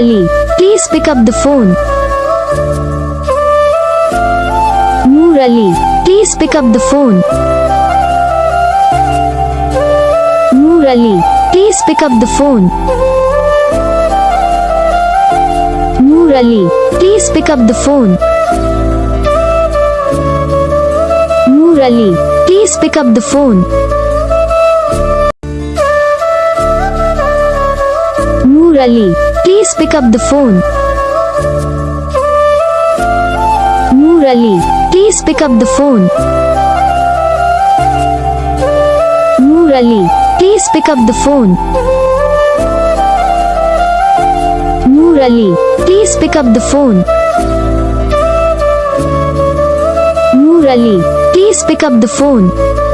Ali, please pick up the phone. Noor Ali, please pick up the phone. Noor Ali, please pick up the phone. Noor Ali, please pick up the phone. Noor Ali, please pick up the phone. Noor Ali, please pick up the phone. Noor Ali, please pick up the phone. Noor Ali, please pick up the phone. Noor Ali, please pick up the phone. Noor Ali, please pick up the phone.